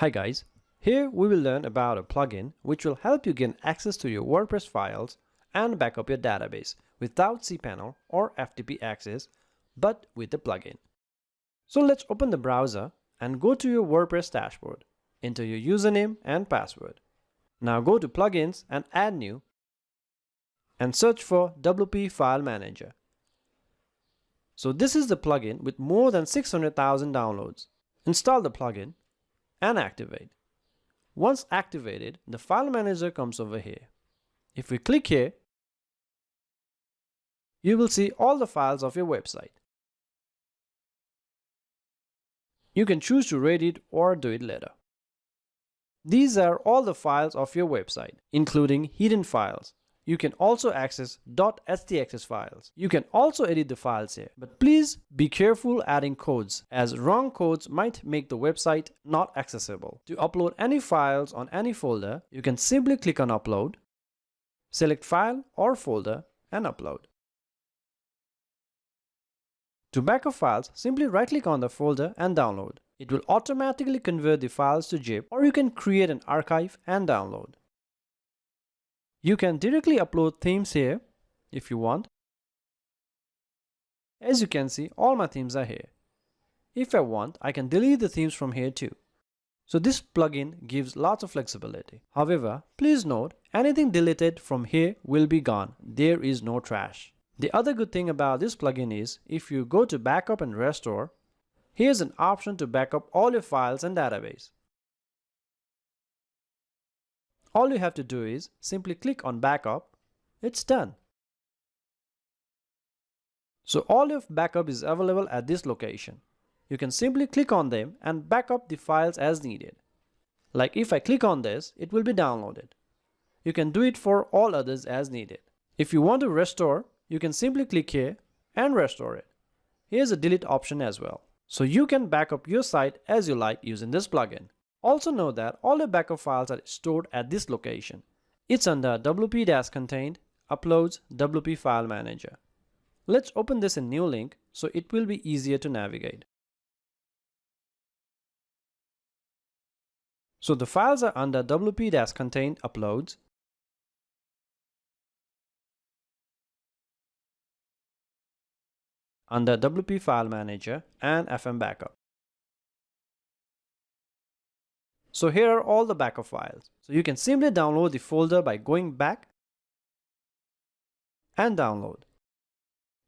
Hi guys, here we will learn about a plugin which will help you gain access to your WordPress files and back up your database without cPanel or FTP access, but with the plugin. So let's open the browser and go to your WordPress dashboard. Enter your username and password. Now go to Plugins and Add New and search for WP File Manager. So this is the plugin with more than 600,000 downloads. Install the plugin and activate. Once activated, the file manager comes over here. If we click here, you will see all the files of your website. You can choose to read it or do it later. These are all the files of your website, including hidden files, you can also access .htaccess files. You can also edit the files here, but please be careful adding codes as wrong codes might make the website not accessible. To upload any files on any folder, you can simply click on upload, select file or folder and upload. To backup files, simply right click on the folder and download. It will automatically convert the files to zip or you can create an archive and download. You can directly upload themes here if you want. As you can see, all my themes are here. If I want, I can delete the themes from here too. So this plugin gives lots of flexibility. However, please note, anything deleted from here will be gone. There is no trash. The other good thing about this plugin is, if you go to backup and restore, here's an option to backup all your files and database. All you have to do is simply click on backup. It's done. So all your backup is available at this location. You can simply click on them and backup the files as needed. Like if I click on this, it will be downloaded. You can do it for all others as needed. If you want to restore, you can simply click here and restore it. Here's a delete option as well. So you can backup your site as you like using this plugin. Also know that all your backup files are stored at this location. It's under wp-content uploads wp file manager. Let's open this in new link so it will be easier to navigate. So the files are under wp-content uploads under WP File Manager and FM Backup. So here are all the backup files. So you can simply download the folder by going back and download.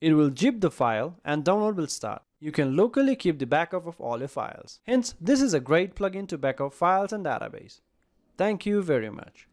It will zip the file and download will start. You can locally keep the backup of all your files. Hence, this is a great plugin to backup files and database. Thank you very much.